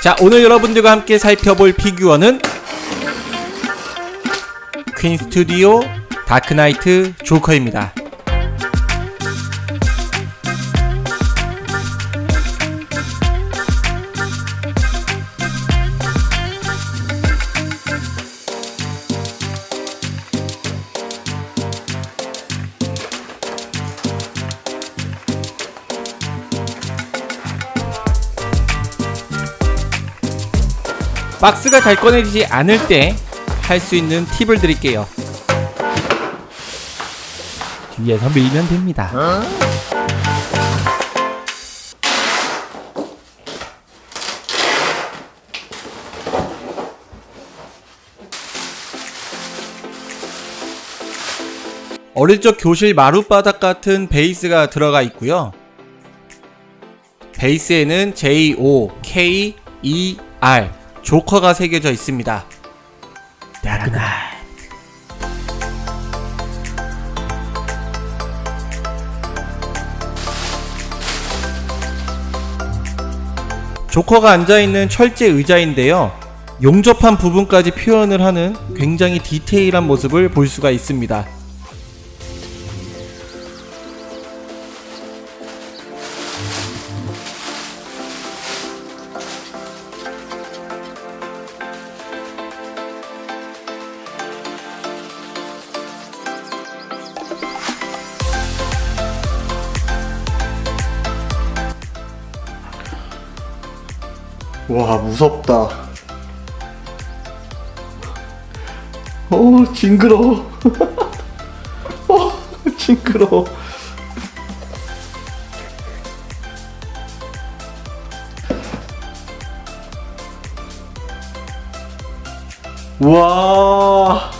자 오늘 여러분들과 함께 살펴볼 피규어는 퀸 스튜디오 다크나이트 조커입니다 박스가 잘 꺼내지지 않을 때 할 수 있는 팁을 드릴게요. 뒤에서 밀면 됩니다. 어릴 적 교실 마룻바닥 같은 베이스가 들어가 있고요. 베이스에는 J-O-K-E-R 조커가 새겨져 있습니다. 다크나이트 조커가 앉아있는 철제 의자인데요. 용접한 부분까지 표현을 하는 굉장히 디테일한 모습을 볼 수가 있습니다. 와 무섭다. 어 징그러워. 어 징그러워. 와.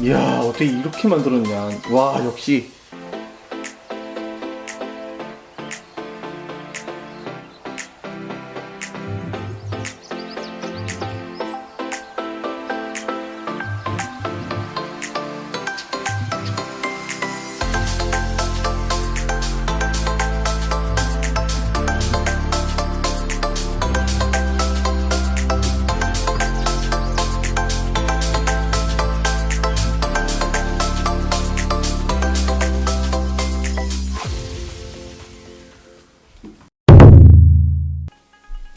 이야 어떻게 이렇게 만들었냐. 와 역시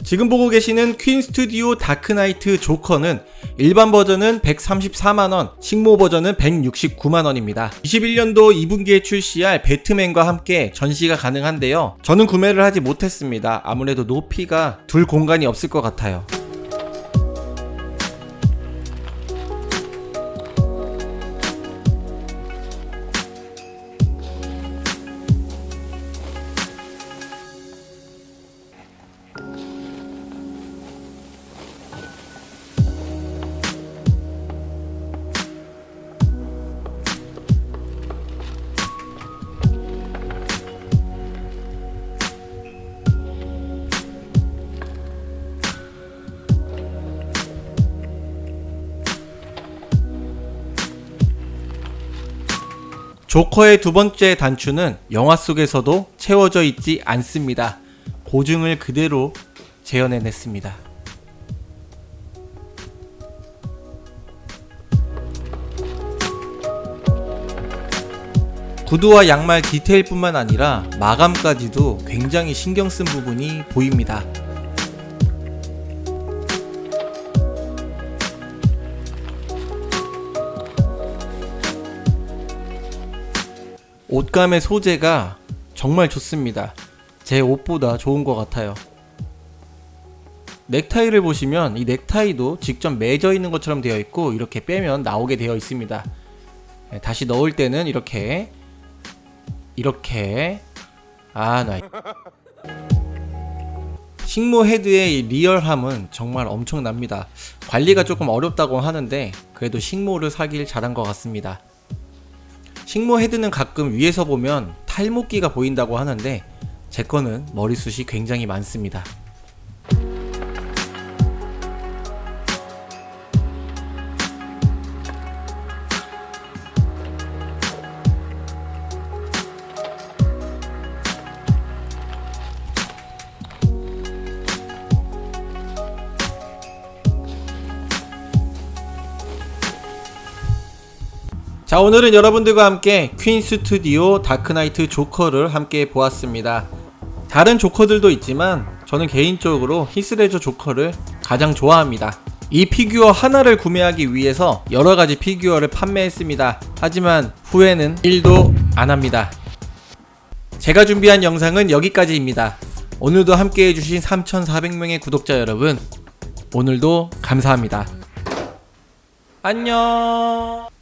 지금 보고 계시는 퀸 스튜디오 다크나이트 조커는 일반 버전은 134만원, 식모 버전은 169만원입니다. 21년도 2분기에 출시할 배트맨과 함께 전시가 가능한데요. 저는 구매를 하지 못했습니다. 아무래도 높이가 둘 공간이 없을 것 같아요. 조커의 두 번째 단추는 영화 속에서도 채워져 있지 않습니다. 고증을 그대로 재현해냈습니다. 구두와 양말 디테일뿐만 아니라 마감까지도 굉장히 신경 쓴 부분이 보입니다. 옷감의 소재가 정말 좋습니다. 제 옷보다 좋은 것 같아요. 넥타이를 보시면 이 넥타이도 직접 매져 있는 것처럼 되어 있고 이렇게 빼면 나오게 되어 있습니다. 네, 다시 넣을 때는 이렇게 이렇게 아나 식모 헤드의 리얼함은 정말 엄청납니다. 관리가 조금 어렵다고 하는데 그래도 식모를 사길 잘한 것 같습니다. 식모 헤드는 가끔 위에서 보면 탈모기가 보인다고 하는데 제 거는 머리숱이 굉장히 많습니다. 자 오늘은 여러분들과 함께 퀸 스튜디오 다크나이트 조커를 함께 보았습니다. 다른 조커들도 있지만 저는 개인적으로 히스레저 조커를 가장 좋아합니다. 이 피규어 하나를 구매하기 위해서 여러가지 피규어를 판매했습니다. 하지만 후회는 1도 안합니다. 제가 준비한 영상은 여기까지입니다. 오늘도 함께 해주신 3400명의 구독자 여러분 오늘도 감사합니다. 안녕